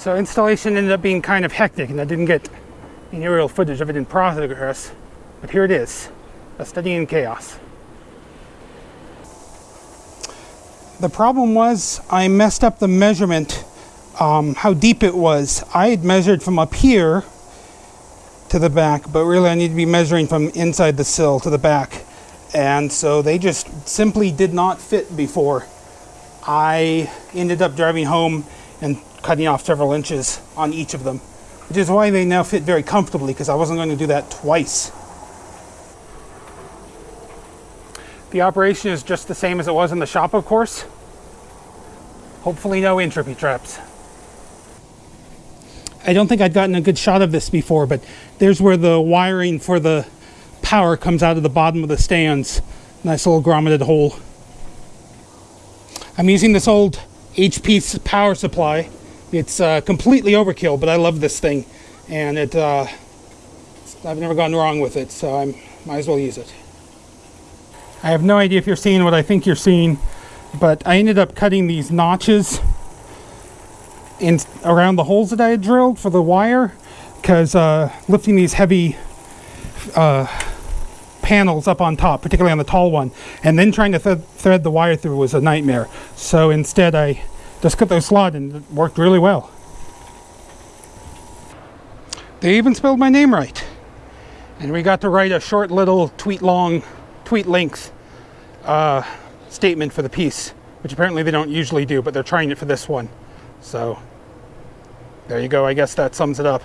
So installation ended up being kind of hectic and I didn't get any aerial footage of it in progress, but here it is, a study in chaos. The problem was I messed up the measurement, um, how deep it was. I had measured from up here to the back, but really I need to be measuring from inside the sill to the back. And so they just simply did not fit before. I ended up driving home and cutting off several inches on each of them, which is why they now fit very comfortably because I wasn't going to do that twice. The operation is just the same as it was in the shop, of course. Hopefully no entropy traps. I don't think I'd gotten a good shot of this before, but there's where the wiring for the power comes out of the bottom of the stands. Nice little grommeted hole. I'm using this old HP power supply. It's uh, completely overkill, but I love this thing. And it, uh, I've never gone wrong with it, so I might as well use it. I have no idea if you're seeing what I think you're seeing, but I ended up cutting these notches in around the holes that I had drilled for the wire because uh, lifting these heavy uh, panels up on top, particularly on the tall one, and then trying to th thread the wire through was a nightmare. So instead I just cut those slot and it worked really well. They even spelled my name right. And we got to write a short little tweet long, tweet length uh, statement for the piece, which apparently they don't usually do, but they're trying it for this one. So there you go. I guess that sums it up.